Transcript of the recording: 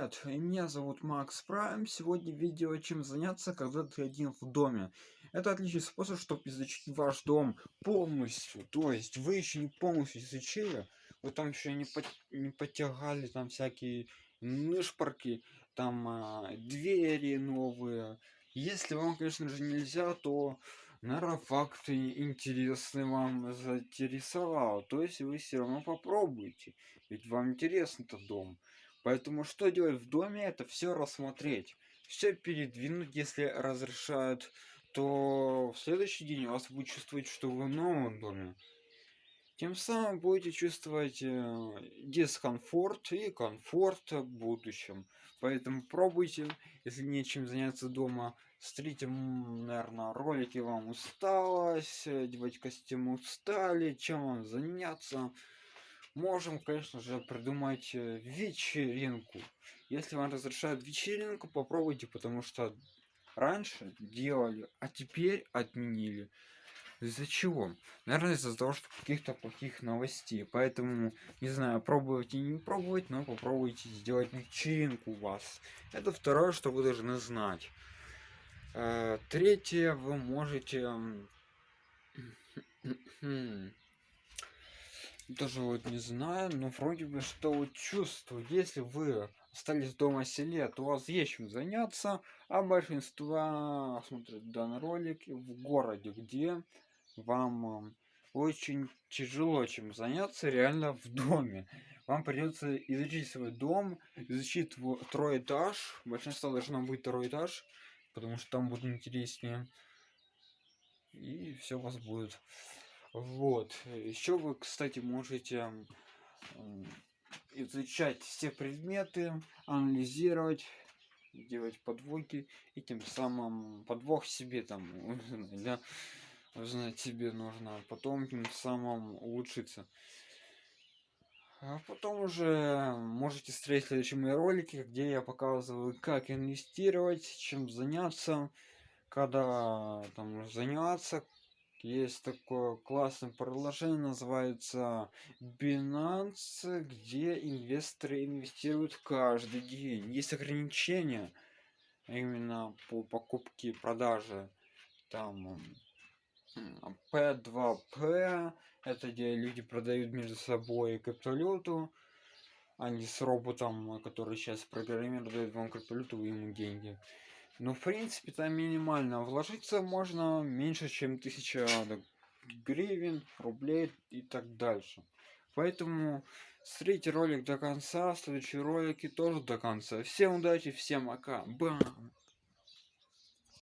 привет! Меня зовут Макс Прайм. Сегодня видео, чем заняться, когда ты один в доме. Это отличный способ, чтобы изучить ваш дом полностью. То есть вы еще не полностью изучили, вы там еще не, по не потягали там всякие нышпорки, там а, двери новые. Если вам, конечно же, нельзя, то наверное факты интересные вам заинтересовал. То есть вы все равно попробуйте. Ведь вам интересен этот дом. Поэтому что делать в доме, это все рассмотреть. Все передвинуть, если разрешают, то в следующий день у вас будет чувствовать, что вы в новом доме. Тем самым будете чувствовать э, дискомфорт и комфорт в будущем. Поэтому пробуйте, если нечем заняться дома. Смотрите, наверное, ролики вам усталось, одевать костюм устали, чем вам заняться можем, конечно же, придумать э, вечеринку. Если вам разрешают вечеринку, попробуйте, потому что раньше делали, а теперь отменили. Из-за чего? Наверное, из-за того, что каких-то плохих новостей. Поэтому, не знаю, пробовать и не пробовать, но попробуйте сделать вечеринку у вас. Это второе, что вы должны знать. Э, третье, вы можете даже вот не знаю, но вроде бы что вот чувствую, если вы остались дома селе, то у вас есть чем заняться, а большинство смотрят данный ролик в городе, где вам очень тяжело чем заняться реально в доме. Вам придется изучить свой дом, изучить второй этаж. Большинство должно быть второй этаж, потому что там будет интереснее. И все у вас будет. Вот. Еще вы, кстати, можете изучать все предметы, анализировать, делать подвоги и тем самым подвох себе там да, знать себе нужно, а потом тем самым улучшиться. А потом уже можете смотреть следующие ролики, где я показываю, как инвестировать, чем заняться, когда там заняться, есть такое классное приложение, называется Binance, где инвесторы инвестируют каждый день. Есть ограничения именно по покупке и продаже. Там P2P, это где люди продают между собой криптовалюту, а не с роботом, который сейчас программирует, вам криптовалюту и ему деньги. Ну, в принципе, там минимально вложиться можно меньше, чем 1000 гривен, рублей и так дальше. Поэтому смотрите ролик до конца, следующие ролики тоже до конца. Всем удачи, всем пока. Бам!